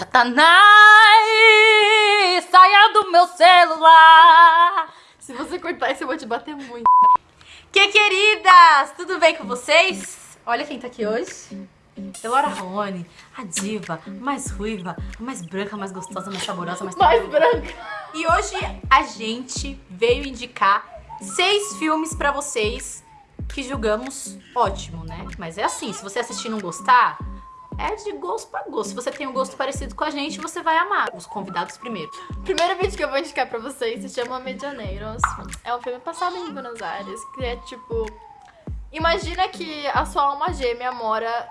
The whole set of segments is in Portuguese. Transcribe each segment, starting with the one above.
Satanás, saia do meu celular. Se você cortar isso, eu vou te bater muito. Que queridas, tudo bem com vocês? Olha quem tá aqui hoje. Elora Rony, a diva, mais ruiva, mais branca, mais gostosa, mais saborosa, mais... Mais branca. E hoje a gente veio indicar seis filmes pra vocês que julgamos ótimo, né? Mas é assim, se você assistir e não gostar, é de gosto pra gosto. Se você tem um gosto parecido com a gente, você vai amar. Os convidados primeiro. Primeiro vídeo que eu vou indicar pra vocês se chama Medianeiros. É um filme passado em Buenos Aires, que é tipo... Imagina que a sua alma gêmea mora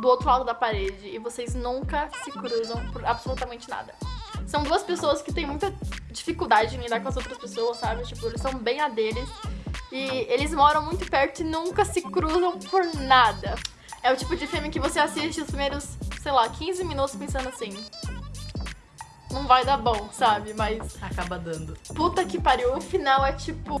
do outro lado da parede e vocês nunca se cruzam por absolutamente nada. São duas pessoas que têm muita dificuldade em lidar com as outras pessoas, sabe? Tipo, eles são bem a deles. E eles moram muito perto e nunca se cruzam por nada. É o tipo de filme que você assiste os primeiros, sei lá, 15 minutos pensando assim. Não vai dar bom, sabe? Mas. Acaba dando. Puta que pariu, o final é tipo.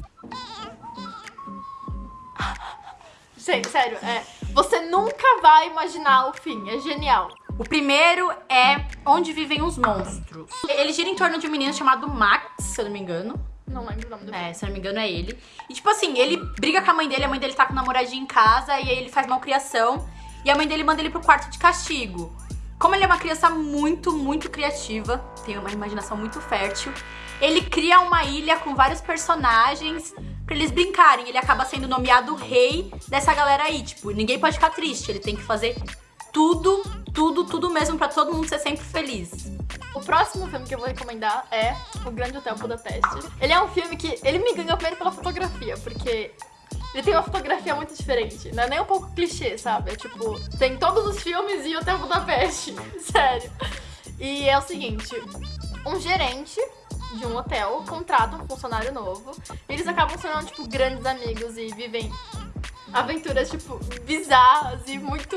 Gente, sério, é. Você nunca vai imaginar o fim, é genial. O primeiro é Onde Vivem os Monstros. Ele gira em torno de um menino chamado Max, se eu não me engano. Não lembro o nome do É, se não me engano é ele. E tipo assim, ele briga com a mãe dele, a mãe dele tá com o namoradinho em casa, e aí ele faz malcriação. E a mãe dele manda ele pro quarto de castigo. Como ele é uma criança muito, muito criativa, tem uma imaginação muito fértil, ele cria uma ilha com vários personagens pra eles brincarem. Ele acaba sendo nomeado rei dessa galera aí. Tipo, ninguém pode ficar triste, ele tem que fazer tudo, tudo, tudo mesmo pra todo mundo ser sempre feliz. O próximo filme que eu vou recomendar é O Grande Hotel Budapeste. Ele é um filme que ele me ganhou primeiro pela fotografia, porque ele tem uma fotografia muito diferente. Não é nem um pouco clichê, sabe? É tipo, tem todos os filmes e Hotel Budapeste. Sério. E é o seguinte, um gerente de um hotel contrata um funcionário novo. E eles acabam sendo, tipo, grandes amigos e vivem aventuras, tipo, bizarras e muito...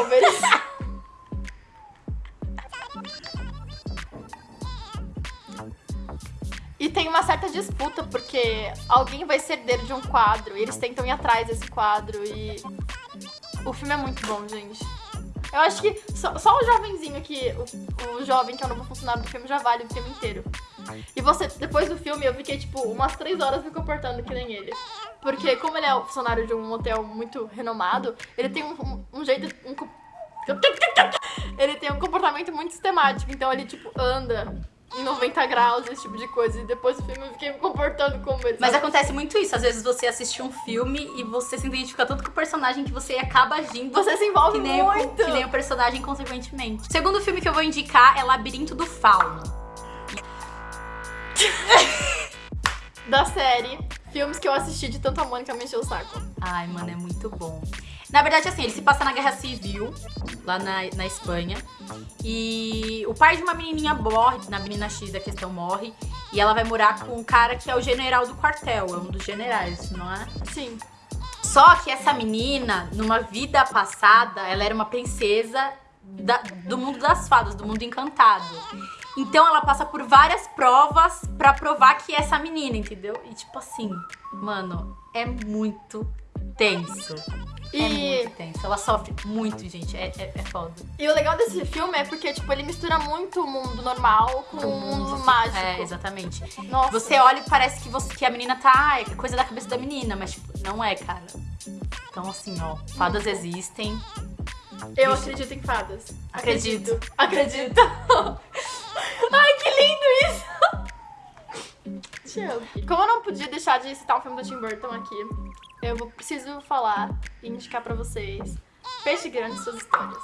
Overs. uma certa disputa, porque alguém vai ser herdeiro de um quadro, e eles tentam ir atrás desse quadro, e o filme é muito bom, gente. Eu acho que só, só o jovenzinho aqui, o, o, jovem que é o novo funcionário do filme, já vale o filme inteiro. E você, depois do filme, eu fiquei, tipo, umas três horas me comportando que nem ele. Porque como ele é o funcionário de um hotel muito renomado, ele tem um, um, um jeito... Um, ele tem um comportamento muito sistemático, então ele, tipo, anda em 90 graus, esse tipo de coisa. E depois do filme eu fiquei me comportando como ele. Mas acontece muito isso. Às vezes você assiste um filme e você se identifica tanto com o personagem que você acaba agindo. Você se envolve que nem muito. O, que nem o personagem, consequentemente. O segundo filme que eu vou indicar é Labirinto do Fauno. da série Filmes que eu assisti de tanto a Mônica me encheu o saco. Ai, mano, é muito bom. Na verdade, assim, ele se passa na Guerra Civil, lá na, na Espanha. E o pai de uma menininha morre, na menina X da questão morre. E ela vai morar com um cara que é o general do quartel, é um dos generais, não é? Sim. Só que essa menina, numa vida passada, ela era uma princesa da, do mundo das fadas, do mundo encantado. Então ela passa por várias provas pra provar que é essa menina, entendeu? E tipo assim, mano, é muito tenso. E... É muito tenso. Ela sofre muito, gente. É, é, é, foda. E o legal desse filme é porque, tipo, ele mistura muito o mundo normal com o mundo mágico. É, exatamente. Nossa. Você olha e parece que, você, que a menina tá... É coisa da cabeça da menina, mas, tipo, não é, cara. Então, assim, ó, fadas hum. existem. Eu acredito em fadas. Acredito. Acredito. Ai, que lindo isso! Te amo. Como eu não podia deixar de citar o filme do Tim Burton aqui, eu vou, preciso falar e indicar pra vocês Peixe Grande e Suas Histórias.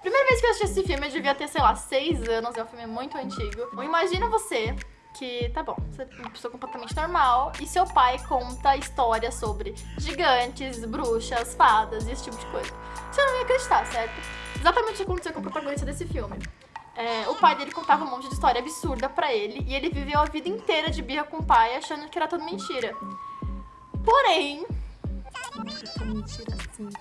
Primeira vez que eu assisti esse filme, eu devia ter, sei lá, seis anos, é um filme muito antigo. Imagina você que, tá bom, você é uma pessoa completamente normal e seu pai conta histórias sobre gigantes, bruxas, fadas e esse tipo de coisa. Você não ia acreditar, certo? Exatamente o que aconteceu com o protagonista desse filme. É, o pai dele contava um monte de história absurda pra ele e ele viveu a vida inteira de birra com o pai achando que era tudo mentira. Porém,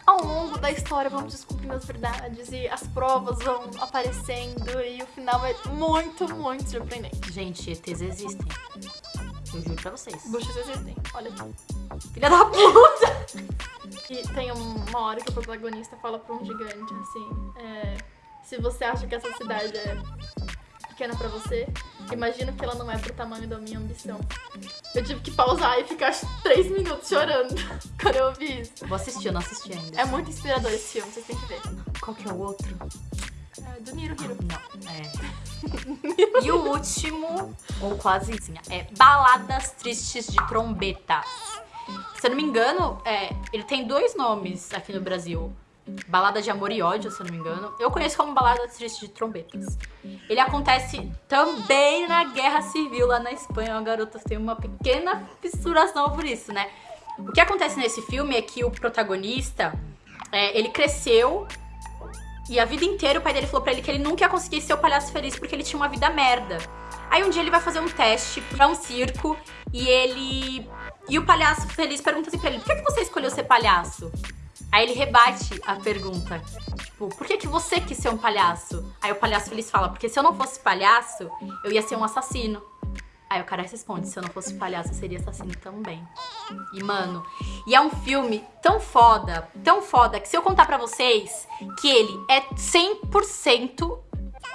ao longo da história vamos descobrindo as verdades e as provas vão aparecendo e o final é muito, muito surpreendente. Gente, ETs existem. Eu juro pra vocês. Buchas existem. Olha. Filha da puta! E tem um- uma hora que o protagonista fala pra um gigante, assim, é, se você acha que essa cidade é pequena pra você, imagina que ela não é pro tamanho da minha ambição. Eu tive que pausar e ficar três minutos chorando quando eu ouvi isso. Vou assistir, eu não assisti ainda. É muito inspirador esse filme, vocês têm que ver. Qual que é o outro? É do Niro Hiro. Não, é. e o último, ou quase assim, é Baladas Tristes de Trombetas. Se eu não me engano, é, ele tem dois nomes aqui no Brasil. Balada de Amor e Ódio, se eu não me engano. Eu conheço como Balada Triste de Trombetas. Ele acontece também na Guerra Civil lá na Espanha. A garota tem uma pequena fissuração por isso, né? O que acontece nesse filme é que o protagonista, é, ele cresceu e a vida inteira o pai dele falou pra ele que ele nunca ia conseguir ser o palhaço feliz porque ele tinha uma vida merda. Aí um dia ele vai fazer um teste pra um circo e ele. E o palhaço feliz pergunta assim pra ele: por que, que você escolheu ser palhaço? Aí ele rebate a pergunta. Tipo, por que, que você quis ser um palhaço? Aí o palhaço feliz fala: porque se eu não fosse palhaço, eu ia ser um assassino. Aí o cara responde: se eu não fosse palhaço, eu seria assassino também. E, mano, e é um filme tão foda, tão foda, que se eu contar pra vocês que ele é 100%,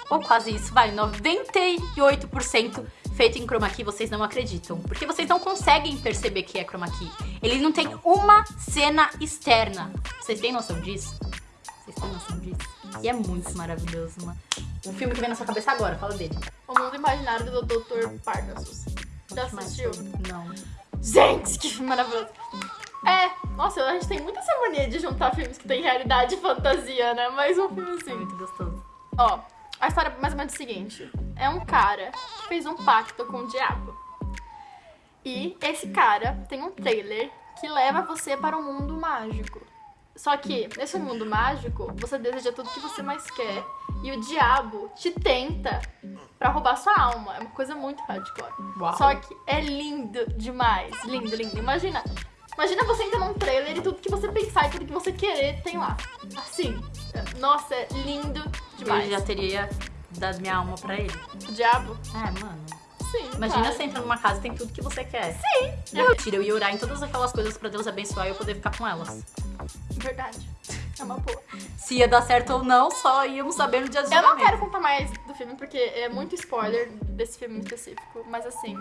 ou quase isso, vai, 98% feito em chroma key, vocês não acreditam. Porque vocês não conseguem perceber que é chroma key. Ele não tem uma cena externa. Vocês têm noção disso? Vocês têm noção disso? E é muito maravilhoso, mano. O filme que vem na sua cabeça agora, fala dele. O Mundo Imaginário do Dr. Parnassus. Já assistiu? Não. Gente, que filme maravilhoso. É, nossa, a gente tem muita essa mania de juntar filmes que tem realidade e fantasia, né? Mas um filme É assim. muito gostoso. Ó, a história é mais ou menos o seguinte: é um cara que fez um pacto com o diabo. E esse cara tem um trailer que leva você para um mundo mágico. Só que nesse mundo mágico, você deseja tudo que você mais quer e o diabo te tenta pra roubar sua alma. É uma coisa muito hardcore. Uau. Só que é lindo demais. Lindo, lindo. Imagina. Imagina você entrar num trailer e tudo que você pensar e tudo que você querer tem lá. Assim. Nossa, é lindo Eu demais. já teria dado minha alma pra ele. O diabo? É, mano. Sim. Imagina claro. você entra numa casa e tem tudo que você quer. Sim. Eu tiro, eu ia orar em todas aquelas coisas pra Deus abençoar e eu poder ficar com elas. Verdade. É uma boa. Se ia dar certo ou não, só íamos saber no dia do Eu não quero contar mais do filme porque é muito spoiler desse filme em específico. Mas assim,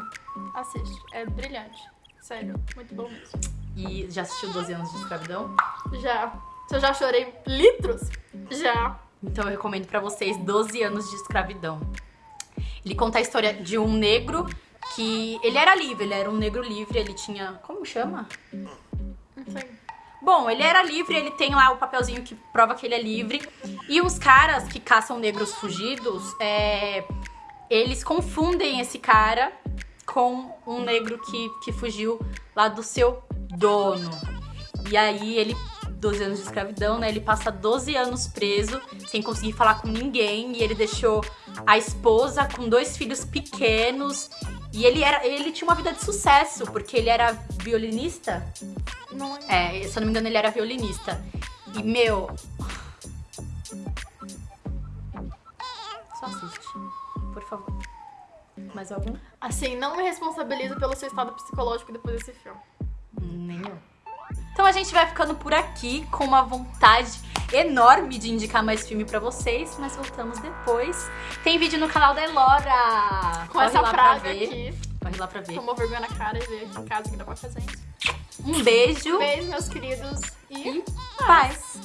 assiste. É brilhante. Sério, muito bom mesmo. E já assistiu 12 anos de escravidão? Já. Se eu já chorei litros? Já. Então eu recomendo pra vocês 12 anos de escravidão. Ele conta a história de um negro que ele era livre, ele era um negro livre, ele tinha, como chama? Não sei. Bom, ele era livre, ele tem lá o papelzinho que prova que ele é livre. E os caras que caçam negros fugidos, é, eles confundem esse cara com um negro que, que fugiu lá do seu dono. E aí ele, 12 anos de escravidão, né? Ele passa 12 anos preso, sem conseguir falar com ninguém. E ele deixou a esposa com dois filhos pequenos. E ele, era, ele tinha uma vida de sucesso, porque ele era violinista. Não. É, se eu não me engano, ele era violinista. E, meu. Só assiste. Por favor. Mais algum? Assim, não me responsabilizo pelo seu estado psicológico depois desse filme. Nem eu. Então a gente vai ficando por aqui com uma vontade enorme de indicar mais filme pra vocês, mas voltamos depois. Tem vídeo no canal da Elora. Com Corre essa lá praga pra ver. aqui, Corre lá pra ver. tomou vergonha na cara e veio aqui em casa que dá pra fazer isso. Um beijo Beijo, meus queridos. E e paz.